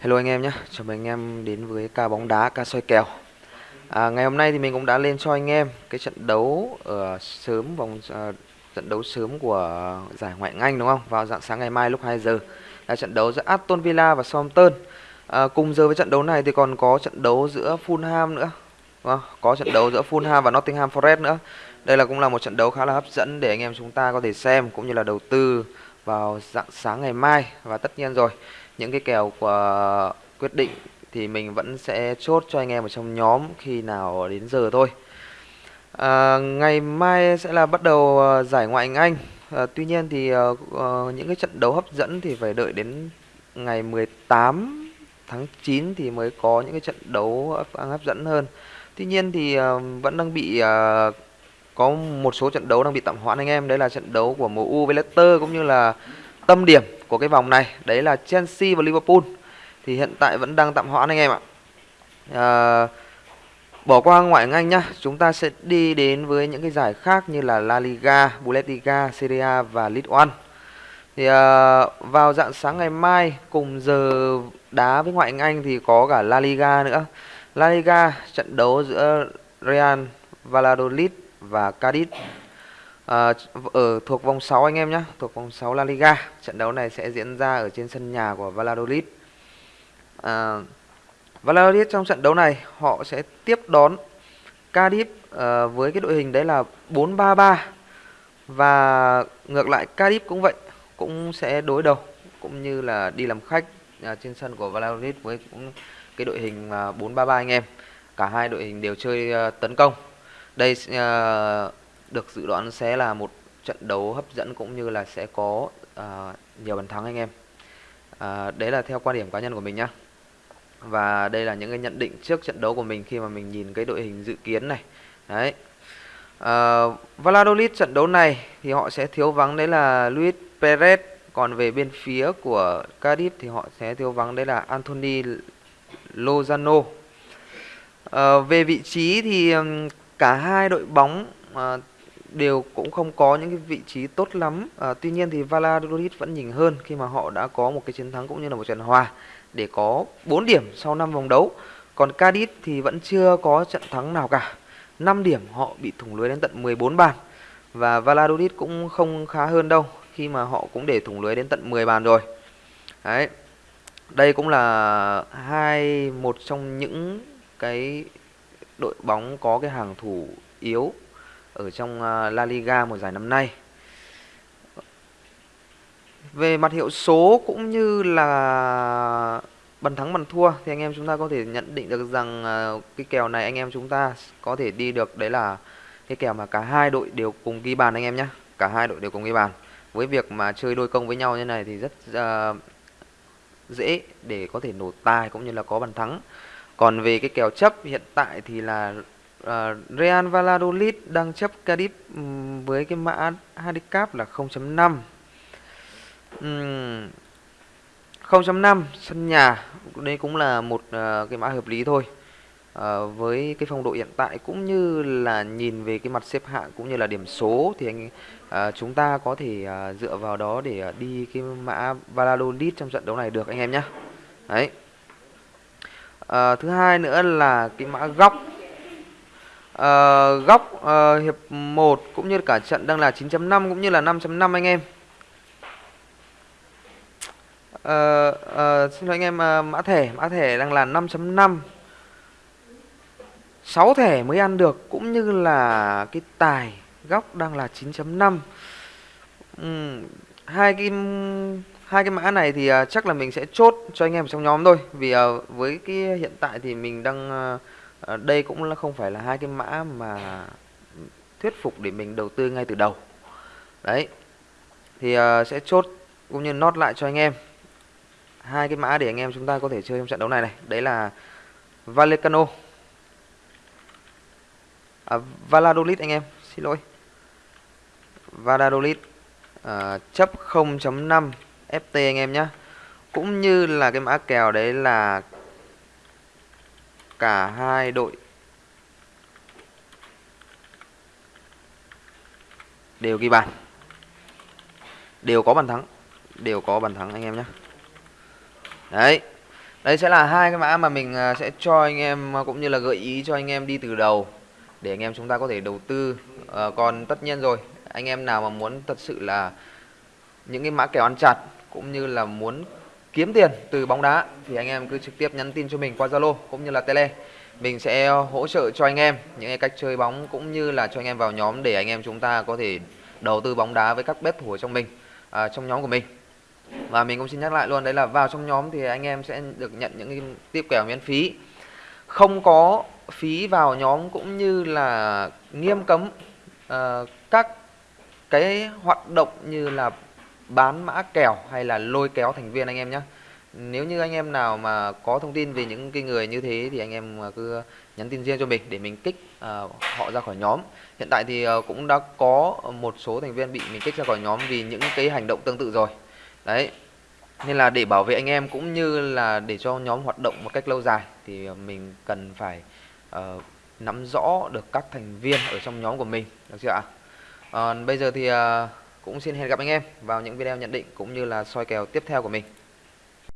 Hello anh em nhé, chào mừng anh em đến với ca bóng đá, ca soi kèo à, Ngày hôm nay thì mình cũng đã lên cho anh em cái trận đấu ở sớm vòng uh, trận đấu sớm của giải Ngoại hạng Anh đúng không? Vào dạng sáng ngày mai lúc 2 giờ là trận đấu giữa Aston Villa và Southampton à, Cùng giờ với trận đấu này thì còn có trận đấu giữa Fulham nữa đúng không? Có trận đấu giữa Fulham và Nottingham Forest nữa Đây là cũng là một trận đấu khá là hấp dẫn để anh em chúng ta có thể xem cũng như là đầu tư vào dạng sáng ngày mai Và tất nhiên rồi. Những cái kèo của quyết định thì mình vẫn sẽ chốt cho anh em ở trong nhóm khi nào đến giờ thôi. À, ngày mai sẽ là bắt đầu à, giải ngoại hạng Anh. À, tuy nhiên thì uh, những cái trận đấu hấp dẫn thì phải đợi đến ngày 18 tháng 9 thì mới có những cái trận đấu hấp dẫn hơn. Tuy nhiên thì uh, vẫn đang bị uh, có một số trận đấu đang bị tạm hoãn anh em. Đấy là trận đấu của MU với Leicester cũng như là tâm điểm của cái vòng này. Đấy là Chelsea và Liverpool. Thì hiện tại vẫn đang tạm hoãn anh em ạ. À, bỏ qua ngoại hạng Anh nhá. Chúng ta sẽ đi đến với những cái giải khác như là La Liga, Bundesliga, Serie A và League One thì à, vào dạng sáng ngày mai cùng giờ đá với ngoại hạng Anh thì có cả La Liga nữa. La Liga trận đấu giữa Real Valladolid và Cadiz à, ở thuộc vòng 6 anh em nhé thuộc vòng 6 La Liga. Trận đấu này sẽ diễn ra ở trên sân nhà của Valladolid. À, Valladolid trong trận đấu này họ sẽ tiếp đón Cardiff à, với cái đội hình đấy là 4-3-3 và ngược lại Cardiff cũng vậy cũng sẽ đối đầu cũng như là đi làm khách à, trên sân của Valladolid với cũng cái đội hình à, 4-3-3 anh em. Cả hai đội hình đều chơi à, tấn công đây uh, được dự đoán sẽ là một trận đấu hấp dẫn cũng như là sẽ có uh, nhiều bàn thắng anh em. Uh, đấy là theo quan điểm cá nhân của mình nhá. Và đây là những cái nhận định trước trận đấu của mình khi mà mình nhìn cái đội hình dự kiến này. Đấy. Uh, Valladolid trận đấu này thì họ sẽ thiếu vắng đấy là Luis Perez còn về bên phía của Cardiff thì họ sẽ thiếu vắng đấy là Anthony Lozano. Uh, về vị trí thì um, cả hai đội bóng à, đều cũng không có những cái vị trí tốt lắm. À, tuy nhiên thì Valladolid vẫn nhìn hơn khi mà họ đã có một cái chiến thắng cũng như là một trận hòa để có 4 điểm sau 5 vòng đấu. Còn Cadiz thì vẫn chưa có trận thắng nào cả. 5 điểm họ bị thủng lưới đến tận 14 bàn. Và Valladolid cũng không khá hơn đâu khi mà họ cũng để thủng lưới đến tận 10 bàn rồi. Đấy. Đây cũng là hai một trong những cái đội bóng có cái hàng thủ yếu ở trong à, La Liga mùa giải năm nay. Về mặt hiệu số cũng như là bàn thắng bàn thua thì anh em chúng ta có thể nhận định được rằng à, cái kèo này anh em chúng ta có thể đi được đấy là cái kèo mà cả hai đội đều cùng ghi bàn anh em nhé. Cả hai đội đều cùng ghi bàn. Với việc mà chơi đôi công với nhau như này thì rất uh, dễ để có thể nổ tài cũng như là có bàn thắng. Còn về cái kèo chấp hiện tại thì là uh, Real Valladolid đang chấp Cardiff um, với cái mã handicap là 0.5 um, 0.5 sân nhà đây cũng là một uh, cái mã hợp lý thôi. Uh, với cái phong độ hiện tại cũng như là nhìn về cái mặt xếp hạng cũng như là điểm số thì anh uh, chúng ta có thể uh, dựa vào đó để uh, đi cái mã Valladolid trong trận đấu này được anh em nhé đấy à, thứ hai nữa là cái mã góc. À, góc à, hiệp 1 cũng như cả trận đang là 9.5 cũng như là 5.5 anh em. à, à, xin lỗi anh em à, mã thẻ mã thẻ đang là 5.5 6 thẻ mới ăn được cũng như là cái tài góc đang là 9.5 ừ, hai cái hai cái mã này thì uh, chắc là mình sẽ chốt cho anh em trong nhóm thôi. Vì uh, với cái hiện tại thì mình đang uh, đây cũng là không phải là hai cái mã mà thuyết phục để mình đầu tư ngay từ đầu. Đấy. Thì uh, sẽ chốt cũng như nốt lại cho anh em. Hai cái mã để anh em chúng ta có thể chơi trong trận đấu này này. Đấy là Valecano à, Valladolid anh em xin lỗi. Valladolid à, chấp 0.5 FT anh em nhé cũng như là cái mã kèo đấy là cả hai đội đều ghi bàn. Đều có bàn thắng đều có bàn thắng anh em nhé đấy Đây sẽ là hai cái mã mà mình à, sẽ cho anh em à, cũng như là gợi ý cho anh em đi từ đầu để anh em chúng ta có thể đầu tư. À, còn tất nhiên rồi, anh em nào mà muốn thật sự là những cái mã kèo ăn chặt cũng như là muốn kiếm tiền từ bóng đá thì anh em cứ trực tiếp nhắn tin cho mình qua Zalo cũng như là Tele. Mình sẽ hỗ trợ cho anh em những cái cách chơi bóng cũng như là cho anh em vào nhóm để anh em chúng ta có thể đầu tư bóng đá với các bếp thủ trong mình à, trong nhóm của mình. Và mình cũng xin nhắc lại luôn đấy là vào trong nhóm thì anh em sẽ được nhận những cái tiếp kèo miễn phí. Không có phí vào nhóm cũng như là nghiêm cấm uh, các cái hoạt động như là bán mã kèo hay là lôi kéo thành viên anh em nhé nếu như anh em nào mà có thông tin về những cái người như thế thì anh em cứ nhắn tin riêng cho mình để mình kích uh, họ ra khỏi nhóm. Hiện tại thì uh, cũng đã có một số thành viên bị mình kích ra khỏi nhóm vì những cái hành động tương tự rồi. Đấy. Nên là để bảo vệ anh em cũng như là để cho nhóm hoạt động một cách lâu dài thì mình cần phải uh, nắm rõ được các thành viên ở trong nhóm của mình. Được chưa ạ? Uh, bây giờ thì uh, cũng xin hẹn gặp anh em vào những video nhận định cũng như là soi kèo tiếp theo của mình.